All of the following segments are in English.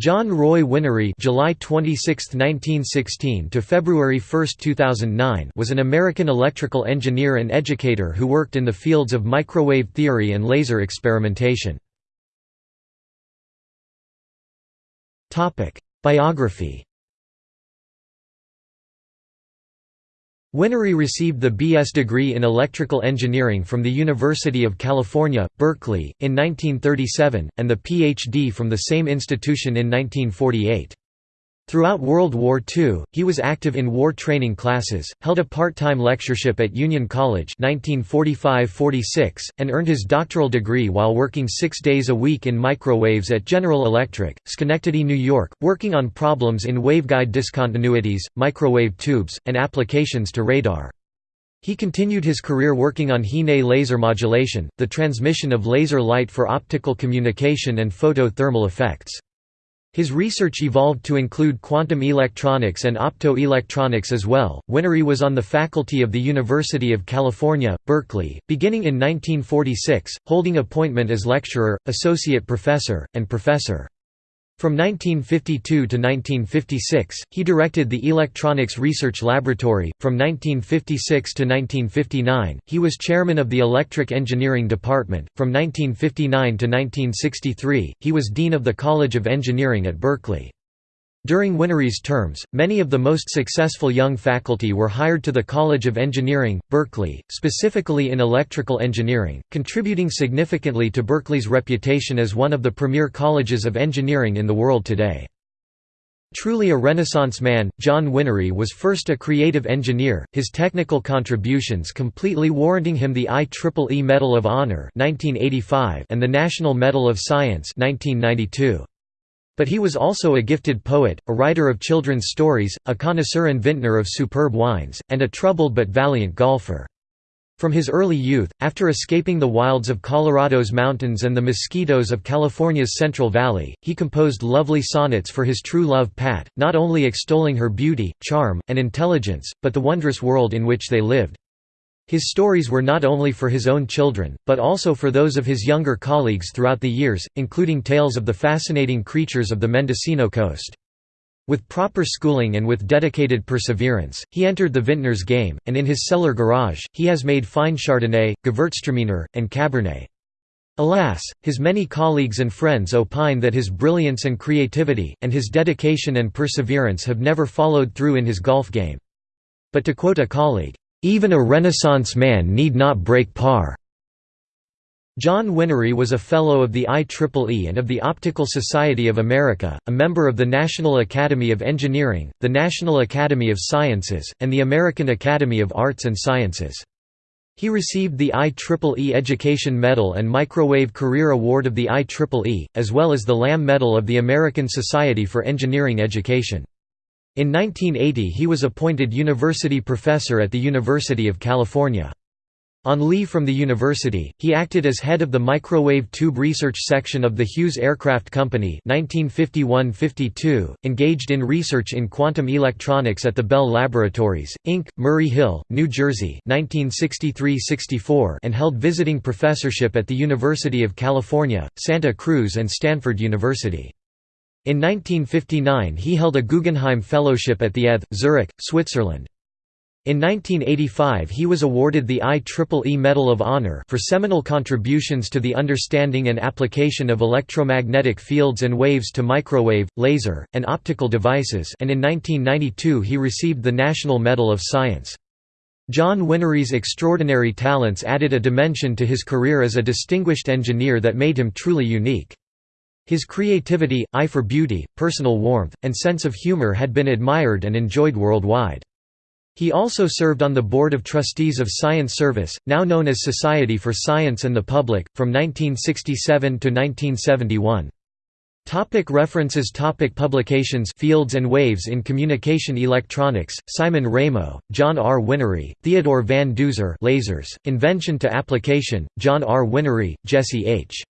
John Roy Whinnery July 26, 1916 to February 1, 2009 was an American electrical engineer and educator who worked in the fields of microwave theory and laser experimentation. Topic: Biography Whinnery received the B.S. degree in electrical engineering from the University of California, Berkeley, in 1937, and the Ph.D. from the same institution in 1948. Throughout World War II, he was active in war training classes, held a part-time lectureship at Union College 1945–46, and earned his doctoral degree while working six days a week in microwaves at General Electric, Schenectady, New York, working on problems in waveguide discontinuities, microwave tubes, and applications to radar. He continued his career working on Hine laser modulation, the transmission of laser light for optical communication and photothermal effects. His research evolved to include quantum electronics and optoelectronics as well. Whinnery was on the faculty of the University of California, Berkeley, beginning in 1946, holding appointment as lecturer, associate professor, and professor. From 1952 to 1956, he directed the Electronics Research Laboratory. From 1956 to 1959, he was chairman of the Electric Engineering Department. From 1959 to 1963, he was dean of the College of Engineering at Berkeley. During Whinnery's terms, many of the most successful young faculty were hired to the College of Engineering, Berkeley, specifically in electrical engineering, contributing significantly to Berkeley's reputation as one of the premier colleges of engineering in the world today. Truly a Renaissance man, John Whinnery was first a creative engineer, his technical contributions completely warranting him the IEEE Medal of Honor 1985 and the National Medal of Science 1992. But he was also a gifted poet, a writer of children's stories, a connoisseur and vintner of superb wines, and a troubled but valiant golfer. From his early youth, after escaping the wilds of Colorado's mountains and the mosquitoes of California's Central Valley, he composed lovely sonnets for his true love Pat, not only extolling her beauty, charm, and intelligence, but the wondrous world in which they lived. His stories were not only for his own children, but also for those of his younger colleagues throughout the years, including tales of the fascinating creatures of the Mendocino coast. With proper schooling and with dedicated perseverance, he entered the vintner's game, and in his cellar garage, he has made fine Chardonnay, Gewürztraminer, and Cabernet. Alas, his many colleagues and friends opine that his brilliance and creativity, and his dedication and perseverance have never followed through in his golf game. But to quote a colleague, even a Renaissance man need not break par. John Whinnery was a Fellow of the IEEE and of the Optical Society of America, a member of the National Academy of Engineering, the National Academy of Sciences, and the American Academy of Arts and Sciences. He received the IEEE Education Medal and Microwave Career Award of the IEEE, as well as the Lamb Medal of the American Society for Engineering Education. In 1980 he was appointed university professor at the University of California. On leave from the university, he acted as head of the Microwave Tube Research Section of the Hughes Aircraft Company 1951–52, engaged in research in quantum electronics at the Bell Laboratories, Inc., Murray Hill, New Jersey 1963–64 and held visiting professorship at the University of California, Santa Cruz and Stanford University. In 1959 he held a Guggenheim Fellowship at the ETH, Zurich, Switzerland. In 1985 he was awarded the IEEE Medal of Honor for seminal contributions to the understanding and application of electromagnetic fields and waves to microwave, laser, and optical devices and in 1992 he received the National Medal of Science. John Whinnery's extraordinary talents added a dimension to his career as a distinguished engineer that made him truly unique. His creativity, eye for beauty, personal warmth, and sense of humor had been admired and enjoyed worldwide. He also served on the Board of Trustees of Science Service, now known as Society for Science and the Public, from 1967 to 1971. Topic references Topic Publications Fields and Waves in Communication Electronics, Simon Ramo, John R. Whinnery, Theodore Van Duzer Lasers, Invention to Application, John R. Whinnery, Jesse H.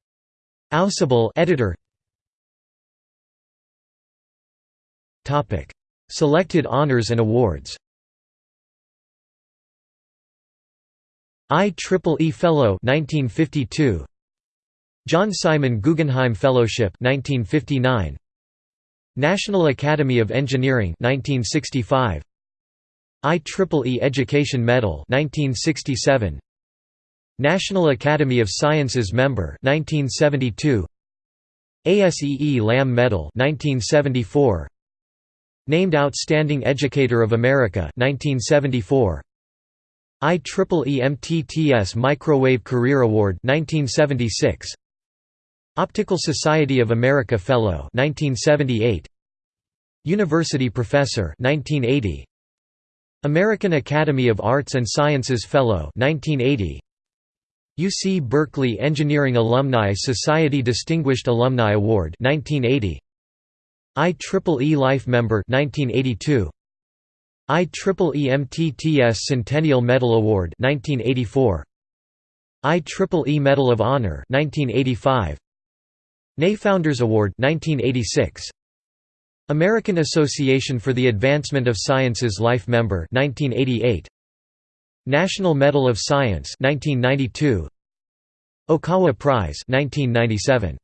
Ausubel editor Topic: Selected honors and awards. IEEE Fellow 1952. John Simon Guggenheim Fellowship 1959. National Academy of Engineering 1965 IEEE Education Medal 1967 National Academy of Sciences member 1972 ASEE Lamb Medal 1974 Named Outstanding Educator of America 1974 IEEE MTTS Microwave Career Award 1976 Optical Society of America Fellow 1978 University Professor 1980 American Academy of Arts and Sciences Fellow 1980 UC Berkeley Engineering Alumni Society Distinguished Alumni Award 1980 IEEE Life Member 1982 IEEE MTTS Centennial Medal Award 1984 IEEE Medal of Honor 1985 NAE Founders Award 1986 American Association for the Advancement of Sciences Life Member 1988 National Medal of Science 1992 Okawa Prize 1997